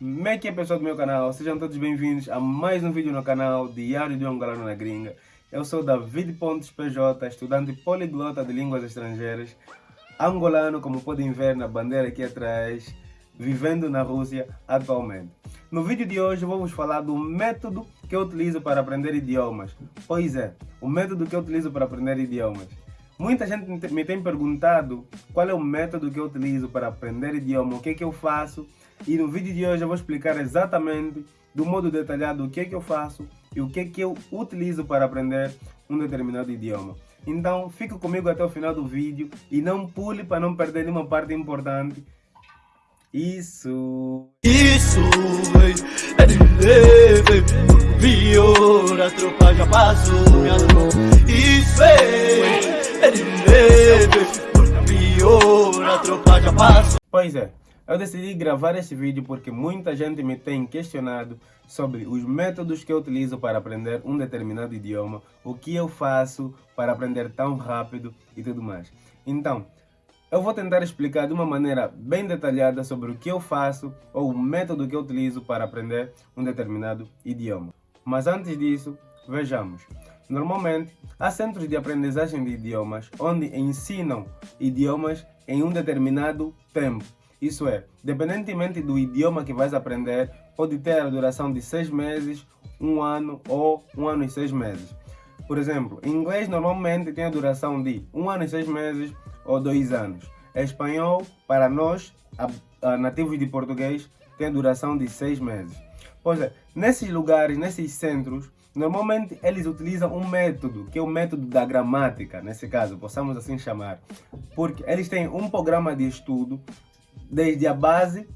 Como é que é pessoal do meu canal? Sejam todos bem-vindos a mais um vídeo no canal Diário de um na Gringa. Eu sou David Pontes PJ, estudante poliglota de línguas estrangeiras, angolano, como podem ver na bandeira aqui atrás, vivendo na Rússia atualmente. No vídeo de hoje vou vos falar do método que eu utilizo para aprender idiomas. Pois é, o método que eu utilizo para aprender idiomas. Muita gente me tem perguntado qual é o método que eu utilizo para aprender idioma, o que é que eu faço. E no vídeo de hoje eu vou explicar exatamente, do modo detalhado, o que é que eu faço e o que é que eu utilizo para aprender um determinado idioma. Então fique comigo até o final do vídeo e não pule para não perder nenhuma parte importante. Isso! Isso é de tropa já passou, Isso Pois é, eu decidi gravar este vídeo porque muita gente me tem questionado sobre os métodos que eu utilizo para aprender um determinado idioma, o que eu faço para aprender tão rápido e tudo mais. Então, eu vou tentar explicar de uma maneira bem detalhada sobre o que eu faço ou o método que eu utilizo para aprender um determinado idioma. Mas antes disso, vejamos. Normalmente, há centros de aprendizagem de idiomas onde ensinam idiomas em um determinado tempo. Isso é, dependentemente do idioma que vais aprender, pode ter a duração de seis meses, um ano ou um ano e seis meses. Por exemplo, em inglês normalmente tem a duração de um ano e seis meses ou dois anos. Espanhol, para nós, nativos de português, tem a duração de seis meses. Pois é, nesses lugares, nesses centros, Normalmente eles utilizam um método, que é o método da gramática, nesse caso, possamos assim chamar. Porque eles têm um programa de estudo, desde a base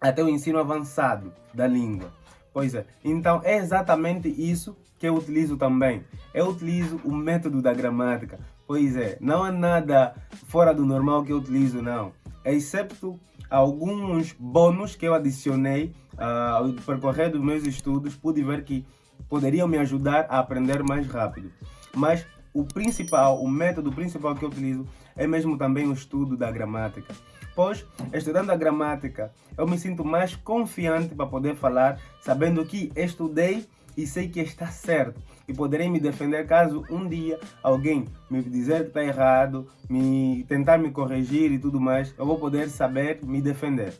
até o ensino avançado da língua. Pois é, então é exatamente isso que eu utilizo também. Eu utilizo o método da gramática. Pois é, não há nada fora do normal que eu utilizo, não. Excepto alguns bônus que eu adicionei uh, ao percorrer dos meus estudos, pude ver que poderiam me ajudar a aprender mais rápido. Mas o principal, o método principal que eu utilizo é mesmo também o estudo da gramática. Pois, estudando a gramática, eu me sinto mais confiante para poder falar, sabendo que estudei e sei que está certo. E poderei me defender caso um dia alguém me dizer que está errado, me tentar me corrigir e tudo mais, eu vou poder saber me defender.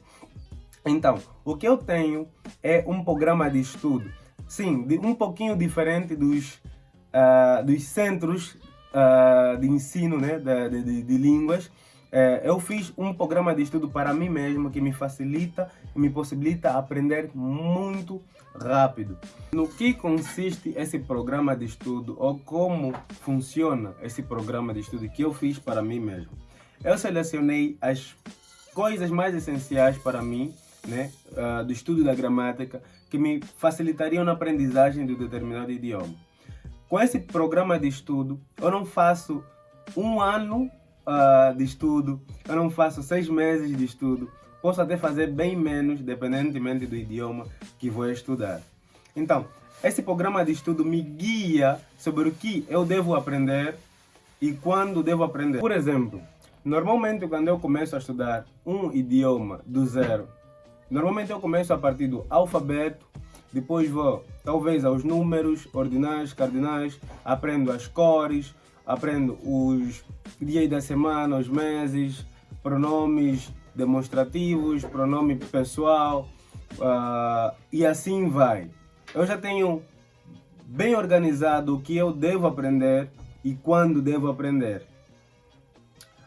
Então, o que eu tenho é um programa de estudo sim, um pouquinho diferente dos, uh, dos centros uh, de ensino né, de, de, de línguas. Uh, eu fiz um programa de estudo para mim mesmo que me facilita e me possibilita aprender muito rápido. No que consiste esse programa de estudo ou como funciona esse programa de estudo que eu fiz para mim mesmo? Eu selecionei as coisas mais essenciais para mim né, uh, do estudo da gramática que me facilitariam na aprendizagem de um determinado idioma. Com esse programa de estudo, eu não faço um ano uh, de estudo, eu não faço seis meses de estudo, posso até fazer bem menos, dependentemente do idioma que vou estudar. Então, esse programa de estudo me guia sobre o que eu devo aprender e quando devo aprender. Por exemplo, normalmente quando eu começo a estudar um idioma do zero, Normalmente eu começo a partir do alfabeto, depois vou talvez aos números, ordinais, cardinais, aprendo as cores, aprendo os dias da semana, os meses, pronomes demonstrativos, pronome pessoal uh, e assim vai. Eu já tenho bem organizado o que eu devo aprender e quando devo aprender.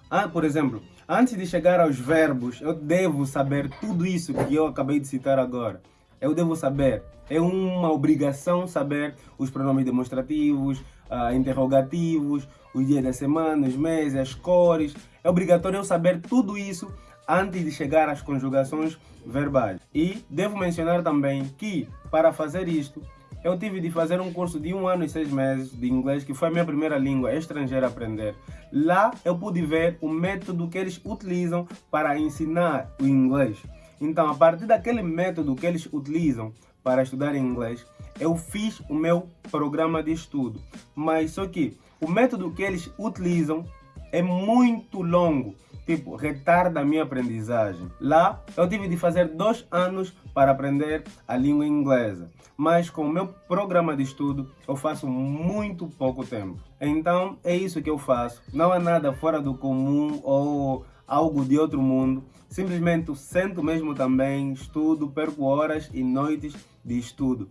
Ah, por exemplo, Antes de chegar aos verbos, eu devo saber tudo isso que eu acabei de citar agora. Eu devo saber. É uma obrigação saber os pronomes demonstrativos, uh, interrogativos, os dias da semana, os meses, as cores. É obrigatório eu saber tudo isso antes de chegar às conjugações verbais. E devo mencionar também que, para fazer isto, eu tive de fazer um curso de um ano e seis meses de inglês, que foi a minha primeira língua estrangeira a aprender. Lá eu pude ver o método que eles utilizam para ensinar o inglês. Então, a partir daquele método que eles utilizam para estudar inglês, eu fiz o meu programa de estudo. Mas só que o método que eles utilizam é muito longo. Tipo, retarda a minha aprendizagem. Lá, eu tive de fazer dois anos para aprender a língua inglesa, mas com o meu programa de estudo, eu faço muito pouco tempo. Então, é isso que eu faço. Não há nada fora do comum ou algo de outro mundo. Simplesmente sento mesmo também, estudo, perco horas e noites de estudo.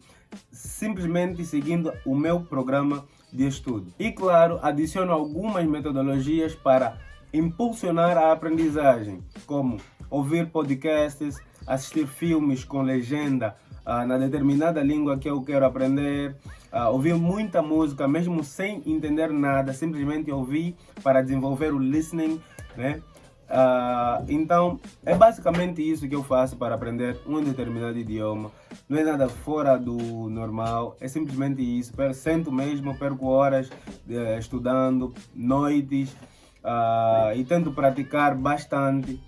Simplesmente seguindo o meu programa de estudo. E claro, adiciono algumas metodologias para impulsionar a aprendizagem, como ouvir podcasts, assistir filmes com legenda uh, na determinada língua que eu quero aprender, uh, ouvir muita música, mesmo sem entender nada, simplesmente ouvir para desenvolver o listening, né? Uh, então, é basicamente isso que eu faço para aprender um determinado idioma. Não é nada fora do normal, é simplesmente isso. Sento mesmo, perco horas uh, estudando, noites, uh, e tento praticar bastante.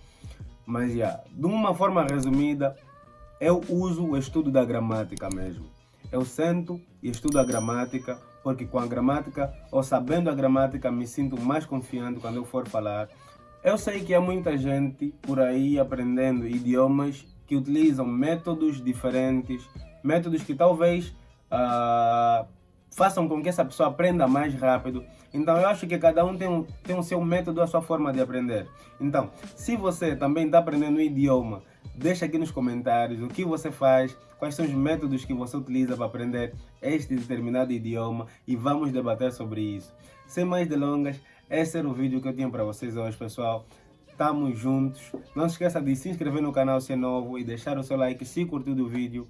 Mas, yeah, de uma forma resumida, eu uso o estudo da gramática mesmo. Eu sento e estudo a gramática, porque com a gramática, ou sabendo a gramática, me sinto mais confiante quando eu for falar eu sei que há muita gente por aí aprendendo idiomas que utilizam métodos diferentes, métodos que talvez uh, façam com que essa pessoa aprenda mais rápido. Então eu acho que cada um tem, um tem o seu método, a sua forma de aprender. Então, se você também está aprendendo um idioma, deixa aqui nos comentários o que você faz, quais são os métodos que você utiliza para aprender este determinado idioma e vamos debater sobre isso. Sem mais delongas, esse era o vídeo que eu tinha para vocês hoje, pessoal. Tamo juntos. Não se esqueça de se inscrever no canal se é novo e deixar o seu like se curtiu o vídeo.